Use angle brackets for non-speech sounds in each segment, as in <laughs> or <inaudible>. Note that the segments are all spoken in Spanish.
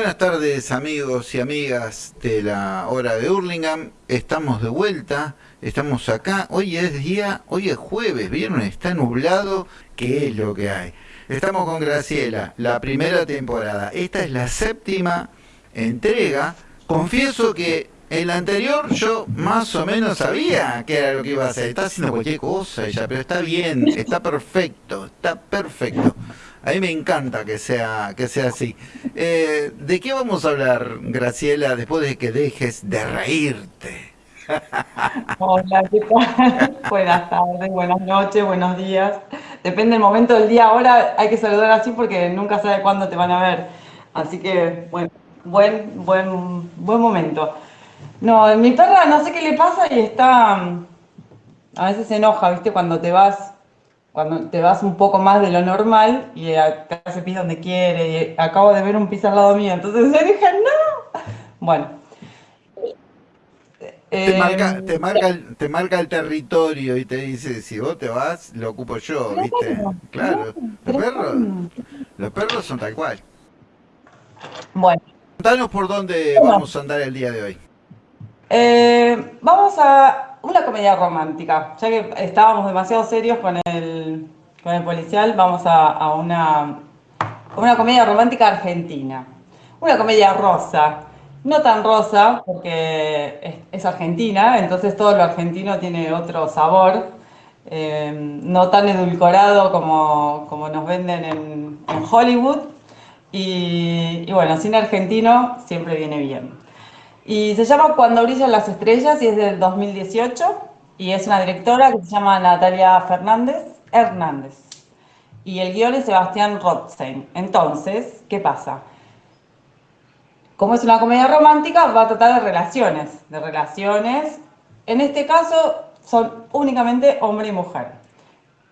Buenas tardes amigos y amigas de la hora de Hurlingham. Estamos de vuelta, estamos acá. Hoy es día, hoy es jueves, viernes, está nublado. ¿Qué es lo que hay? Estamos con Graciela, la primera temporada. Esta es la séptima entrega. Confieso que en la anterior yo más o menos sabía qué era lo que iba a hacer. Está haciendo cualquier cosa ella, pero está bien, está perfecto, está perfecto. A mí me encanta que sea, que sea así. Eh, ¿De qué vamos a hablar, Graciela, después de que dejes de reírte? Hola, ¿qué tal? <laughs> Buenas tardes, buenas noches, buenos días. Depende del momento del día. Ahora hay que saludar así porque nunca sabe cuándo te van a ver. Así que, bueno, buen, buen, buen momento. No, mi perra no sé qué le pasa y está. A veces se enoja, ¿viste? Cuando te vas cuando te vas un poco más de lo normal y acá se pis donde quiere, y acabo de ver un pis al lado mío, entonces yo dije, no. <laughs> Bueno. Te, marca, em, te, marca el, te marca el territorio y te dice, si vos te vas, lo ocupo yo, ¿viste? Claro, los perros, los perros son tal cual. Bueno. Contanos por dónde vamos a andar el día de hoy. Eh, vamos a una comedia romántica. Ya que estábamos demasiado serios con el, con el policial, vamos a, una, una comedia romántica argentina. Una comedia rosa. No tan rosa, porque es, argentina, entonces todo lo argentino tiene otro sabor. Eh, no tan edulcorado como, como nos venden en, Hollywood. Y, y bueno, cine argentino siempre viene bien. Y se llama Cuando brillan las estrellas y es del 2018 y es una directora que se llama Natalia Fernández Hernández. Y el guion es Sebastián Rothstein. Entonces, ¿qué pasa? Como es una comedia romántica, va a tratar de relaciones, de relaciones. En este caso son únicamente hombre y mujer.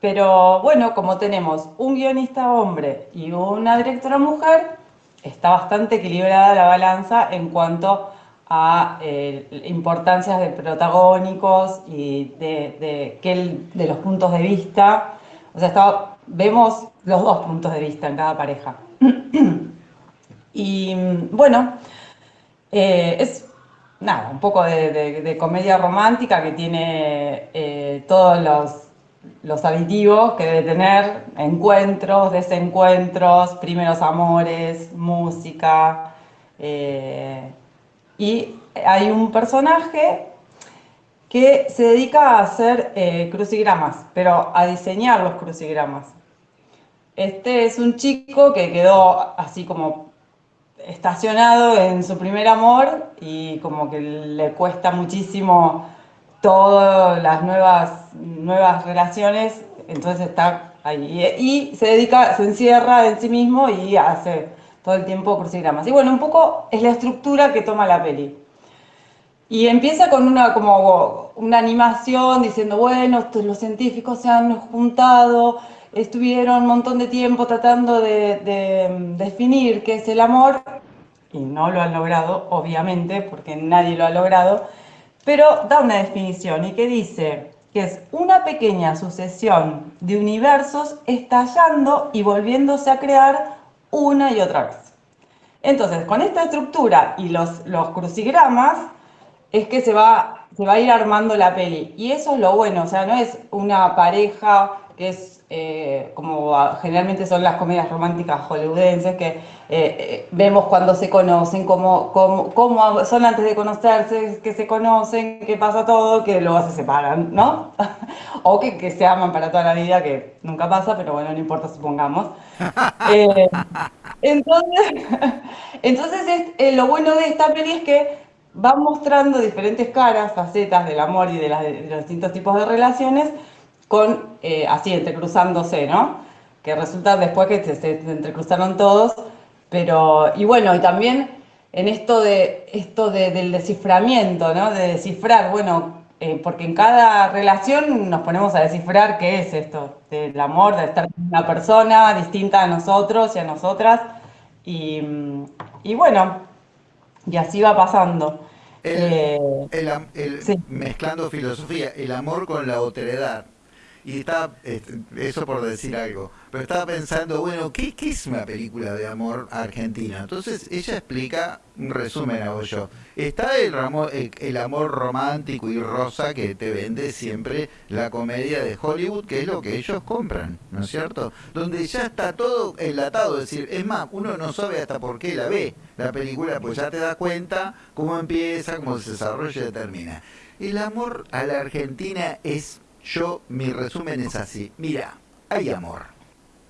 Pero bueno, como tenemos un guionista hombre y una directora mujer, está bastante equilibrada la balanza en cuanto a eh, importancias de protagónicos y de, de, los puntos de vista. O sea, vemos los dos puntos de vista en cada pareja. <clears throat> y bueno, eh, es nada, un poco de, comedia romántica que tiene eh, todos los, los aditivos que debe tener, encuentros, desencuentros, primeros amores, música, y hay un personaje que se dedica a hacer eh, crucigramas, pero a diseñar los crucigramas. Este es un chico que quedó así como estacionado en su primer amor y como que le cuesta muchísimo todas las nuevas, nuevas relaciones, entonces está ahí. Y se dedica, se encierra en sí mismo y hace todo el tiempo crucigramas. Y bueno, un poco es la estructura que toma la peli. Y empieza con una, como una animación diciendo, bueno, los científicos se han juntado, estuvieron un montón de tiempo tratando de, de definir qué es el amor, y no lo han logrado, obviamente, porque nadie lo ha logrado, pero da una definición y que dice que es una pequeña sucesión de universos estallando y volviéndose a crear una y otra vez. Entonces, con esta estructura y los, los crucigramas, es que se va, se va a ir armando la peli. Y eso es lo bueno, o sea, no es una pareja que es eh, como generalmente son las comedias románticas hollywoodenses, que eh, eh, vemos cuando se conocen, cómo, cómo, son antes de conocerse, que se conocen, que pasa todo, que luego se separan, ¿no? <laughs> o que, que, se aman para toda la vida, que nunca pasa, pero bueno, no importa, supongamos. <laughs> entonces, <laughs> entonces lo bueno de esta peli es que va mostrando diferentes caras, facetas del amor y de, los distintos tipos de relaciones, con eh, así entrecruzándose, ¿no? Que resulta después que se, entrecruzaron todos, pero, y bueno, y también en esto, de, esto del desciframiento, ¿no? De descifrar, bueno, eh, porque en cada relación nos ponemos a descifrar qué es esto, del amor, de estar con una persona distinta a nosotros y a nosotras, y, y bueno, y así va pasando. Eh, Mezclando filosofía, el amor con la otredad. Y estaba, este, eso por decir algo, pero estaba pensando, bueno, ¿qué, ¿qué, es una película de amor argentina? Entonces ella explica, un resumen hago yo, está el, el, amor romántico y rosa que te vende siempre la comedia de Hollywood, que es lo que ellos compran, ¿no es cierto? Donde ya está todo enlatado, es decir, es más, uno no sabe hasta por qué la ve la película, pues ya te das cuenta cómo empieza, cómo se desarrolla y termina. El amor a la Argentina es yo, mi resumen es así. Mira, hay amor,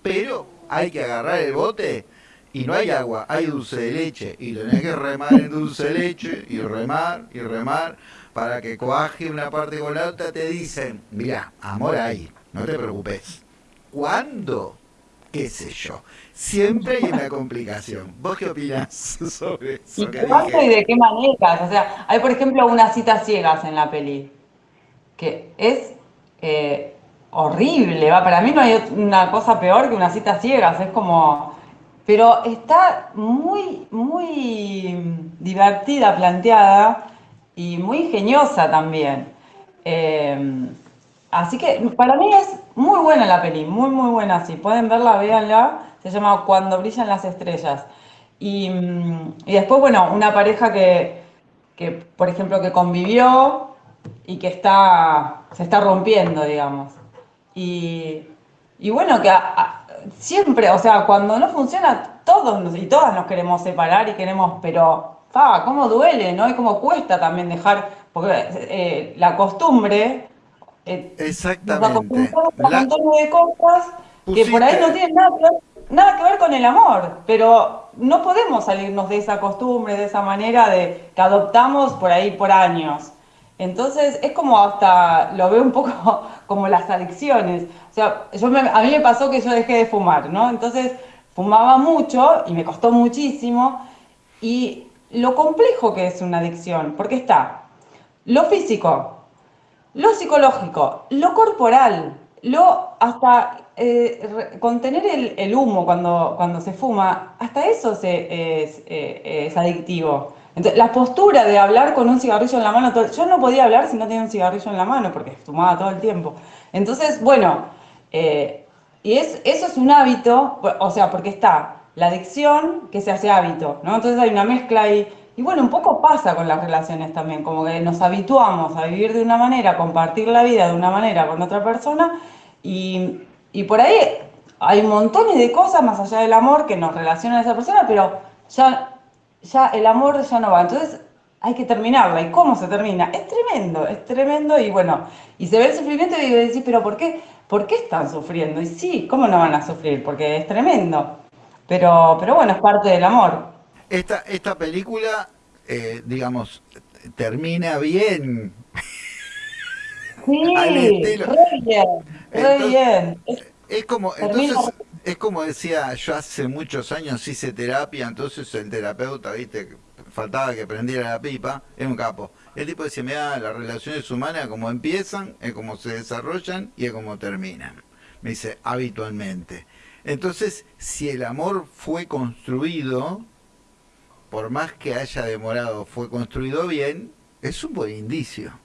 pero hay que agarrar el bote y no hay agua, hay dulce de leche. Y tenés que remar en dulce de leche y remar y remar para que coaje una parte con la otra. Te dicen, mira, amor hay, no te preocupes. ¿Cuándo? ¿Qué sé yo? Siempre hay una complicación. ¿Vos qué opinás sobre eso? ¿Y cuánto y de qué maneras? O sea, hay por ejemplo unas citas ciegas en la peli, que es eh, horrible. ¿va? Para mí no hay una cosa peor que una cita ciegas, es como... Pero está muy, muy divertida, planteada y muy ingeniosa también. Eh, así que para mí es muy buena la peli, muy, muy buena. Si pueden verla, véanla. Se llama Cuando brillan las estrellas. Y, y después, bueno, una pareja que, que, por ejemplo, que convivió y que está, se está rompiendo, digamos. Y, y bueno, que siempre, o sea, cuando no funciona, todos y todas nos queremos separar y queremos, pero, fa, cómo duele, ¿no? Y cómo cuesta también dejar, porque eh, la costumbre... Eh, Exactamente. Nos un montón de cosas que por ahí no tienen nada nada que ver con el amor, pero no podemos salirnos de esa costumbre, de esa manera de que adoptamos por ahí por años. Entonces es como hasta, lo veo un poco <laughs> como las adicciones. O sea, yo a mí me pasó que yo dejé de fumar, ¿no? Entonces fumaba mucho y me costó muchísimo. Y lo complejo que es una adicción, porque está lo físico, lo psicológico, lo corporal, lo hasta eh, contener el, humo cuando, cuando se fuma, hasta eso se, es, eh, es adictivo. Entonces, la postura de hablar con un cigarrillo en la mano, yo no podía hablar si no tenía un cigarrillo en la mano porque fumaba todo el tiempo. Entonces, bueno, eh, y es, eso es un hábito, o sea, porque está la adicción que se hace hábito, ¿no? Entonces hay una mezcla ahí. Y bueno, un poco pasa con las relaciones también, como que nos habituamos a vivir de una manera, a compartir la vida de una manera con otra persona, y, y por ahí hay montones de cosas más allá del amor que nos relacionan a esa persona, pero ya ya el amor ya no va. Entonces hay que terminarla. ¿Y cómo se termina? Es tremendo, es tremendo y bueno, y se ve el sufrimiento y decís, pero ¿por qué? ¿Por qué están sufriendo? Y sí, ¿cómo no van a sufrir? Porque es tremendo. Pero, pero bueno, es parte del amor. Esta, esta película, eh, digamos, termina bien. <laughs> Sí, re bien, re bien. Es, como, entonces, es como decía, yo hace muchos años hice terapia, entonces el terapeuta, viste, faltaba que prendiera la pipa, es un capo. El tipo decía, mira, las relaciones humanas como empiezan, es como se desarrollan y es como terminan. Me dice, habitualmente. Entonces, si el amor fue construido, por más que haya demorado, fue construido bien, es un buen indicio.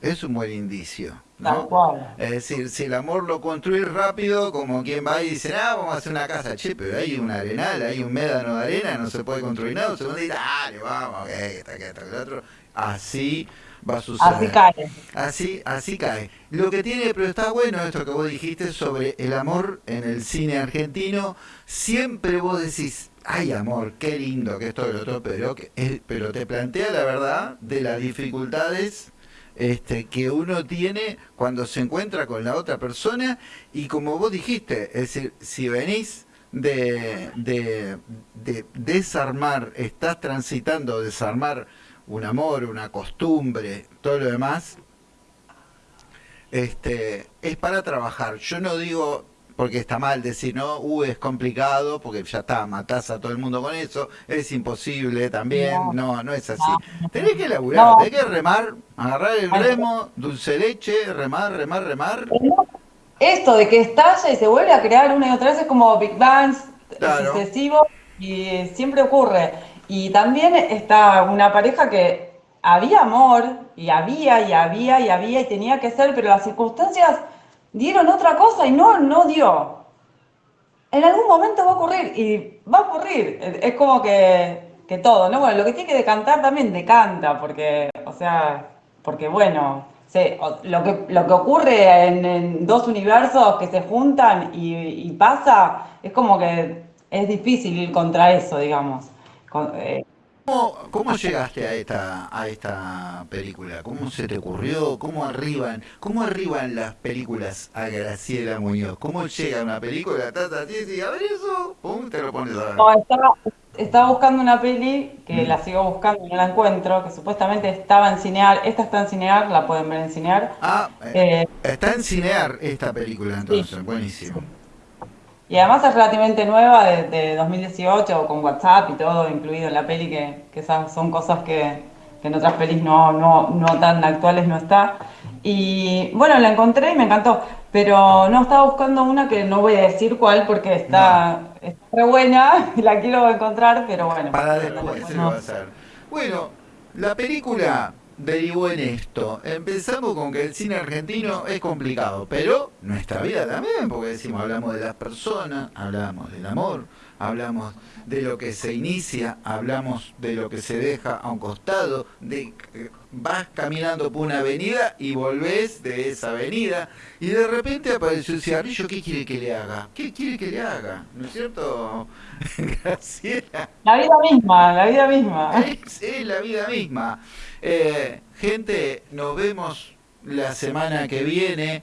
Es un buen indicio. Es decir, si el amor lo construís rápido, como quien va y dice, ah, vamos a hacer una casa, che, pero hay un arenal, hay un médano de arena, no se puede construir nada, segundo dice, dale, vamos, que está, que está, que otro. Así va a suceder. Así cae. Así, así cae. Lo que tiene, pero está bueno esto que vos dijiste sobre el amor en el cine argentino, siempre vos decís, ay amor, qué lindo que esto y lo otro, pero, que, pero te plantea la verdad de las dificultades este, que uno tiene cuando se encuentra con la otra persona y como vos dijiste, es decir, si venís de, de, desarmar, estás transitando desarmar un amor, una costumbre, todo lo demás, este, es para trabajar. Yo no digo porque está mal decir, no, uh, es complicado, porque ya está, matás a todo el mundo con eso, es imposible también, no, no, es así. Tenés que laburar, tenés que remar, agarrar el remo, dulce leche, remar, remar, remar. Esto de que estalla y se vuelve a crear una y otra vez es como Big Bangs sucesivo y siempre ocurre. Y también está una pareja que había amor, y había, y había, y había, y tenía que ser, pero las circunstancias dieron otra cosa y no, no dio. En algún momento va a ocurrir y va a ocurrir. Es como que, que todo, ¿no? Bueno, lo que tiene que decantar también decanta, porque, o sea, porque bueno, lo, que, lo que ocurre en, dos universos que se juntan y, pasa, es como que es difícil ir contra eso, digamos. Eh, ¿Cómo, llegaste a esta, a esta película? ¿Cómo se te ocurrió? ¿Cómo arriban, cómo arriban las películas a Graciela Muñoz? ¿Cómo llega una película? Tata, y a ver eso, pum, te lo pones a ver. No, estaba, buscando una peli que mm. la sigo buscando y no la encuentro, que supuestamente estaba en Cinear. Esta está en Cinear, la pueden ver en Cinear. Ah, eh, eh, está en Cinear esta película entonces, buenísimo. Y además es relativamente nueva, de, 2018, con WhatsApp y todo incluido en la peli, que, esas son cosas que, en otras pelis no, no, no, tan actuales no está. Y bueno, la encontré y me encantó, pero no estaba buscando una que no voy a decir cuál porque está, está buena y <laughs> la quiero encontrar, pero bueno. Para después se va a hacer. Bueno, la película derivó en esto. Empezamos con que el cine argentino es complicado, pero nuestra vida también, porque decimos, hablamos de las personas, hablamos del amor, hablamos de lo que se inicia, hablamos de lo que se deja a un costado, de vas caminando por una avenida y volvés de esa avenida y de repente apareció el cigarrillo, ¿qué quiere que le haga? ¿Qué quiere que le haga? ¿No es cierto, <laughs> Graciela? La vida misma, la vida misma. Es, la vida misma. Eh, gente, nos vemos la semana que viene.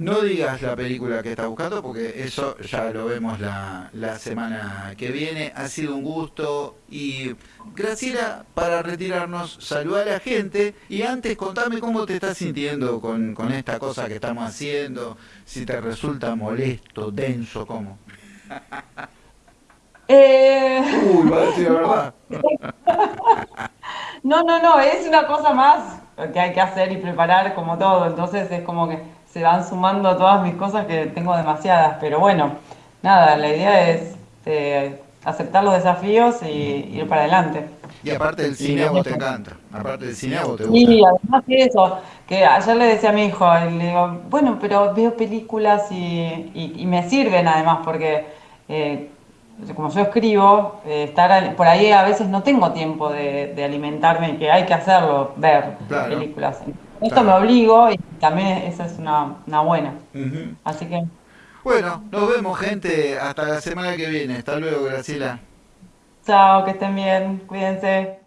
No digas la película que estás buscando porque eso ya lo vemos la, la, semana que viene. Ha sido un gusto y Graciela, para retirarnos, saluda a la gente y antes contame cómo te estás sintiendo con, con esta cosa que estamos haciendo, si te resulta molesto, denso, cómo. <laughs> Eh... Uy, va a decir la verdad. <laughs> no, no, no, es una cosa más que hay que hacer y preparar como todo, entonces es como que se van sumando todas mis cosas que tengo demasiadas, pero bueno, nada, la idea es eh, aceptar los desafíos y ir para adelante. Y aparte del cine a vos te encanta, aparte del cine a vos te gusta. Sí, además de eso, que ayer le decía a mi hijo, le digo, bueno, pero veo películas y, y, me sirven además porque... Eh, como yo escribo, eh, estar por ahí a veces no tengo tiempo de, de alimentarme, que hay que hacerlo, ver películas. Esto me obligo y también esa es una, una buena. Así que... Bueno, nos vemos gente, hasta la semana que viene. Hasta luego, Graciela. Chao, que estén bien, cuídense.